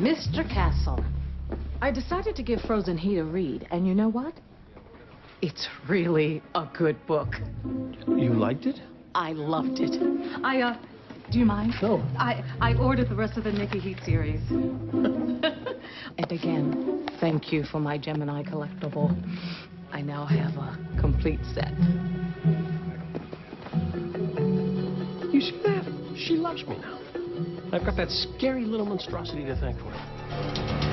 Mr. Castle, I decided to give Frozen Heat a read, and you know what? It's really a good book. You liked it? I loved it. I, uh, do you mind? No. I, I ordered the rest of the Nikki Heat series. and again, thank you for my Gemini collectible. I now have a complete set. You see that? She loves me now. I've got that scary little monstrosity to thank for.